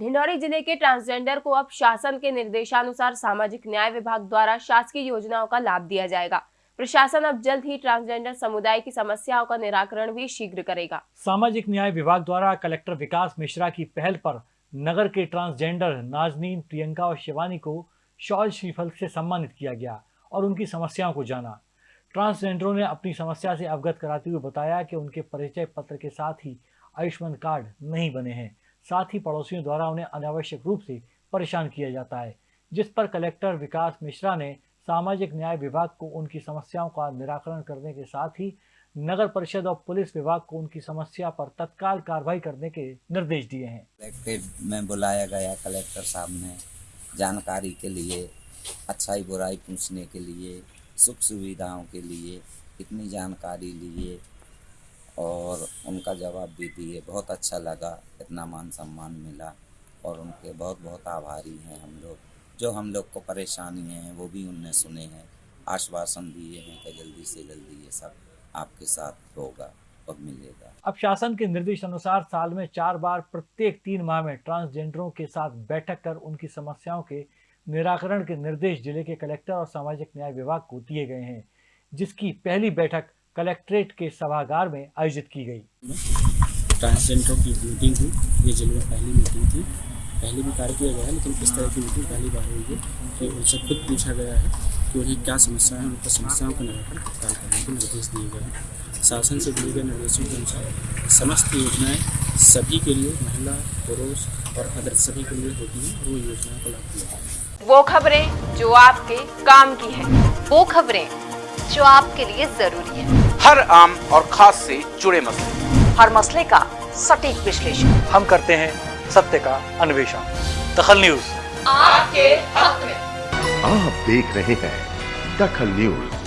ढिंडौरी ज़िले के ट्रांसजेंडर को अब शासन के निर्देशानुसार सामाजिक न्याय विभाग द्वारा शासकीय योजनाओं का लाभ दिया जाएगा। प्रशासन अब जल्द ही ट्रांसजेंडर समुदाय की समस्याओं का निराकरण भी शीघ्र करेगा। सामाजिक न्याय विभाग द्वारा कलेक्टर विकास मिश्रा की पहल पर नगर के ट्रांसजेंडर नाजनीन, प्रियंका और शिवानी को शॉल श्रीफल से सम्मानित किया गया और उनकी समस्याओं को जाना। ट्रांसजेंडरों ने अपनी समस्या से अवगत कराते हुए बताया कि उनके परिचय पत्र के साथ ही आयुष्मान कार्ड नहीं बने हैं। साथ ही पड़ोसियों द्वारा उन्हें अनावश्यक रूप से परेशान किया जाता है, जिस पर कलेक्टर विकास मिश्रा ने सामाजिक न्याय विभाग को उनकी समस्याओं का निराकरण करने के साथ ही नगर परिषद और पुलिस विभाग को उनकी समस्या पर तत्काल कार्रवाई करने के निर्देश दिए हैं। कलेक्ट्रेट में बुलाया गया कलेक्टर साहब ने जानकारी के लिए, अच्छाई बुराई पूछने के लिए, सुख सुविधाओं के लिए, इतनी जानकारी लिए और उनका जवाब भी दिए। बहुत अच्छा लगा, इतना मान सम्मान मिला और उनके बहुत बहुत आभारी हैं हम लोग। जो हम लोग को परेशानी हैं, वो भी उनने सुने हैं। आश्वासन दिए हैं कि जल्दी से जल्दी ये सब आपके साथ होगा और मिलेगा। अब शासन के निर्देश अनुसार साल में चार बार प्रत्येक तीन माह में ट्रांसजेंडरों के साथ बैठक कर उनकी समस्याओं के निराकरण के निर्देश ज़िले के कलेक्टर और सामाजिक न्याय विभाग को दिए गए हैं, जिसकी पहली बैठक कलेक्ट्रेट के सभागार में आयोजित की गई। ट्रांसजेंडरों की मीटिंग हुई। ये ज़िले में पहली मीटिंग थी। पहले भी कार्य किया गया है लेकिन इस तरह की मीटिंग पहली बार हुई है कि उनसे खुद पूछा गया है कि उन्हें क्या समस्या है उनकी समस्याओं का निराकरण तत्काल करने के निर्देश दिए गए हैं। शासन से दिए गए निर्देशों के अनुसार समस्त योजनाएँ सभी के लिए महिला पुरुष और अदर सभी के लिए होती हैं। वो योजनाओं को लाभ दिया वो खबरें जो आपके काम की है। वो खबरें जो आपके लिए ज़रूरी है। हर आम और खास से जुड़े मसले। हर मसले का सटीक विश्लेषण। हम करते हैं सत्य का अन्वेषण। दखल न्यूज़। आपके हक में। आप देख रहे हैं दखल न्यूज़।